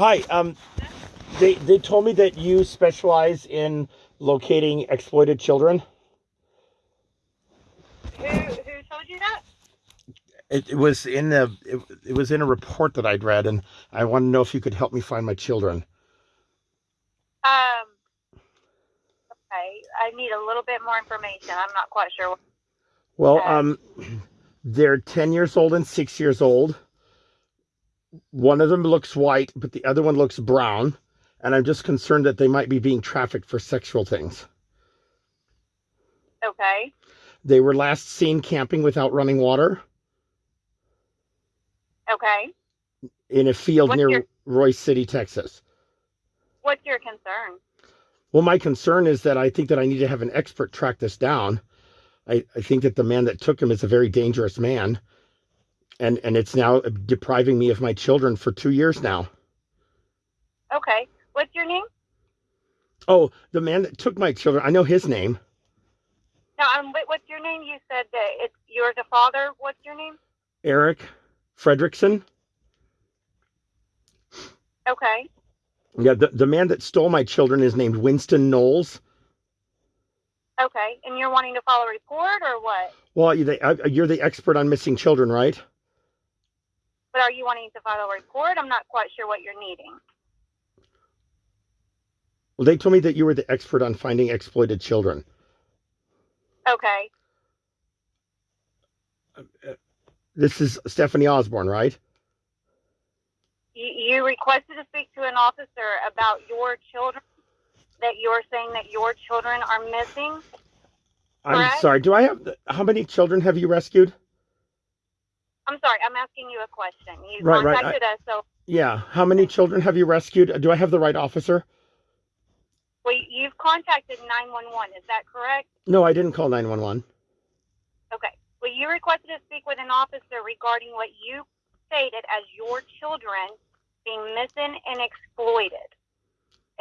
Hi. Um, they they told me that you specialize in locating exploited children. Who who told you that? It, it was in the it, it was in a report that I'd read, and I want to know if you could help me find my children. Um. Okay, I need a little bit more information. I'm not quite sure. Well, um, they're ten years old and six years old. One of them looks white, but the other one looks brown, and I'm just concerned that they might be being trafficked for sexual things. Okay. They were last seen camping without running water Okay. in a field What's near your- Royse City, Texas. What's your concern? Well, my concern is that I think that I need to have an expert track this down. I, I think that the man that took him is a very dangerous man. And and it's now depriving me of my children for two years now. Okay. What's your name? Oh, the man that took my children, I know his name. No, um, what- what's your name? You said that it's you're the father. What's your name? Eric Fredrickson. Okay. Yeah, the, the man that stole my children is named Winston Knowles. Okay. And you're wanting to file a report or what? Well, you- they, uh, you're the expert on missing children, right? But are you wanting to file a report? I'm not quite sure what you're needing. Well, they told me that you were the expert on finding exploited children. Okay. This is Stephanie Osborne, right? You, you requested to speak to an officer about your children. That you're saying that your children are missing. I'm Correct. sorry. Do I have the, how many children have you rescued? I'm sorry. I'm asking you a question. You Right, right, contacted us, so Yeah. How many children have you rescued? Do I have the right officer? well, you've contacted 911. Is that correct? No, I didn't call 911. Okay. Well, you requested to speak with an officer regarding what you stated as your children being missing and exploited.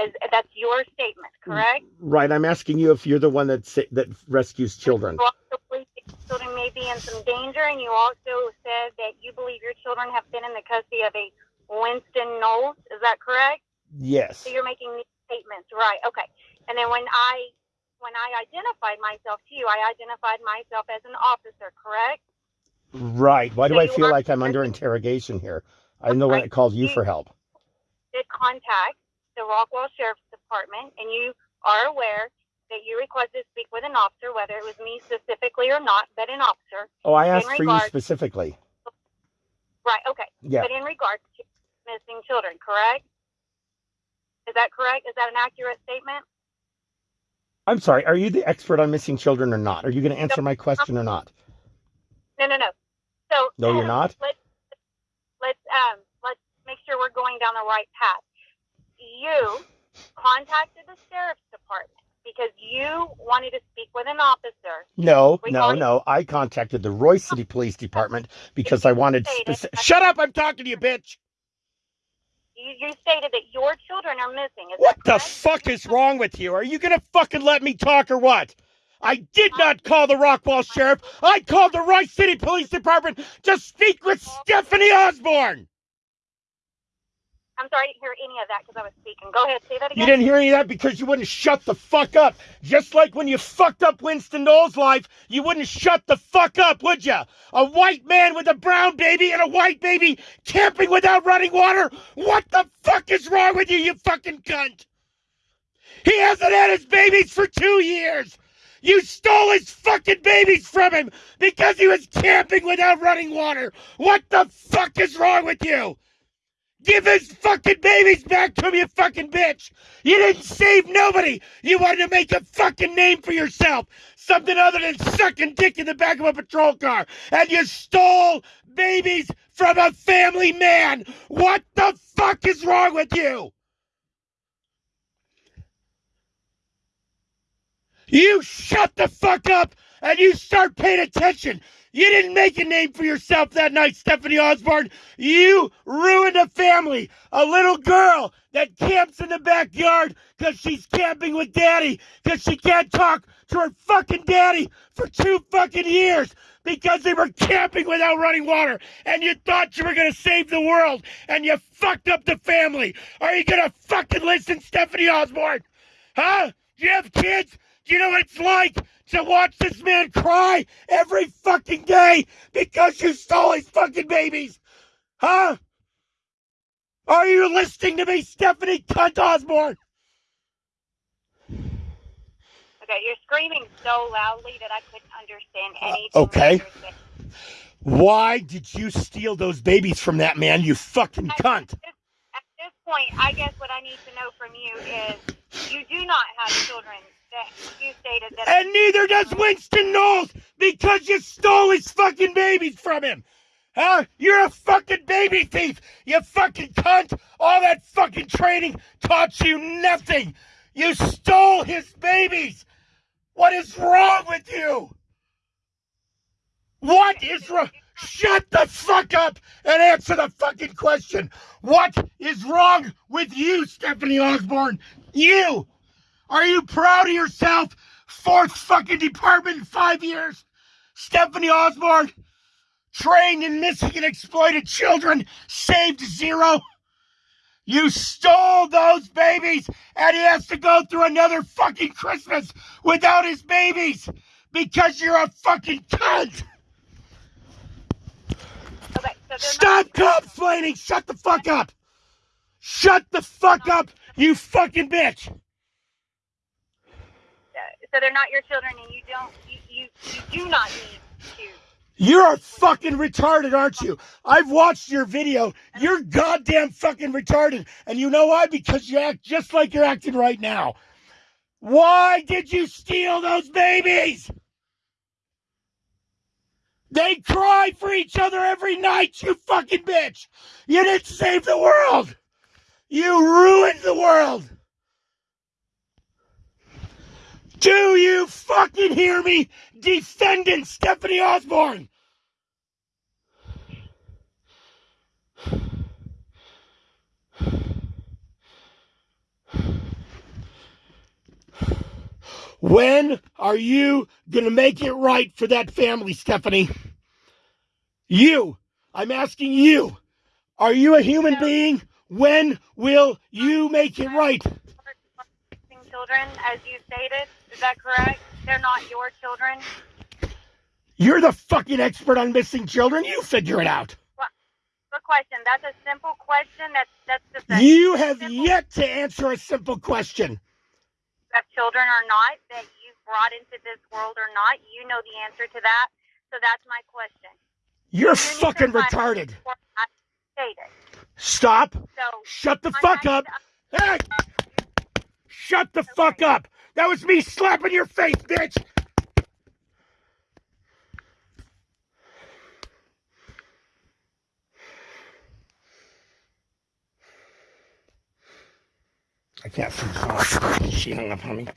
Is, that's your statement, mm, correct? Right. I'm asking you if you're the one that sa- that rescues children. You also believe that your children may be in some danger, and you also said that you believe your children have been in the custody of a Winston Knowles. Is that correct? Yes. So you're making these statements, right? Okay. And then when I when I identified myself to you, I identified myself as an officer, correct? Right. Why do So I feel like I'm under interrogation here? I'm the one that called you for help. Did contact the Rockwall Sheriff's Department, and you are aware that you requested to speak with an officer, whether it was me specifically or not, but an officer. Oh, I asked for you specifically. Right. Okay. Yeah. But in regards to missing children, correct? Is that correct? Is that an accurate statement? I'm sorry. Are you the expert on missing children or not? Are you going to answer my question or not? No, no, no. So No, you're not? Let's let's um let's make sure we're going down the right path. You contacted the sheriff's department because you wanted to speak with an officer. No, We no, no. I contacted the Royse City Police Department because I wanted Stated- specific. Shut up! I'm talking to you, bitch. You, you stated that your children are missing. Is What that the correct? fuck is wrong with you? Are you gonna fucking let me talk or what? I did not call the Rockwall Sheriff. I called the Royse City Police Department to speak with Stephanie Osborne. I'm sorry, I didn't hear any of that because I was speaking. Go ahead, say that again. You didn't hear any of that because you wouldn't shut the fuck up. Just like when you fucked up Winston Knowles' life, you wouldn't shut the fuck up, would you? A white man with a brown baby and a white baby camping without running water? What the fuck is wrong with you, you fucking cunt? He hasn't had his babies for two years. You stole his fucking babies from him because he was camping without running water. What the fuck is wrong with you? Give his fucking babies back to him, you fucking bitch! You didn't save nobody! You wanted to make a fucking name for yourself! Something other than sucking dick in the back of a patrol car! And you stole babies from a family man! What the fuck is wrong with you? You shut the fuck up and you start paying attention! You didn't make a name for yourself that night, Stephanie Osborne. You ruined a family. A little girl that camps in the backyard because she's camping with daddy because she can't talk to her fucking daddy for two fucking years because they were camping without running water and you thought you were gonna save the world and you fucked up the family. Are you gonna fucking listen, Stephanie Osborne? Huh? Do you have kids? Do you know what it's like to watch this man cry every fucking day because you stole his fucking babies? Huh? Are you listening to me, Stephanie Cunt Osborne? Okay, you're screaming so loudly that I couldn't understand Uh, anything. okay. you're saying. Why did you steal those babies from that man, you fucking cunt? At this point, I guess what I need to know from you is you do not have children that. And neither does Winston Knowles because you stole his fucking babies from him. Huh? You're a fucking baby thief, you fucking cunt. All that fucking training taught you nothing. You stole his babies. What is wrong with you? What is wrong? Shut the fuck up and answer the fucking question. What is wrong with you, Stephanie Osborne? You! Are you proud of yourself? Fourth fucking department in five years? Stephanie Osborne, trained in missing and exploited children, saved zero. You stole those babies, and he has to go through another fucking Christmas without his babies because you're a fucking cunt. okay, so Stop complaining. Shut the fuck up. Shut the fuck up, you fucking bitch. So they're not your children, and you don't. You you, you do not need to. You're a fucking retarded, aren't you? I've watched your video. You're goddamn fucking retarded. And you know why? Because you act just like you're acting right now. Why did you steal those babies? They cry for each other every night, you fucking bitch. You didn't save the world. You ruined the world. Do you fucking hear me? Defendant Stephanie Osborne. When are you going to make it right for that family, Stephanie? You. I'm asking you. Are you a human being? When will you make it right? Children, as you stated, is that correct? They're not your children. You're the fucking expert on missing children. You figure it out. Good question. That's a simple question. That's that's the thing. You have Simple. yet to answer a simple question. have children or not that you've brought into this world or not. You know the answer to that. So that's my question. You're You fucking retarded. Stated. Stop. So Shut the fuck up. Hey! Shut the fuck up. That was me slapping your face, bitch. I can't see. She hung up on me.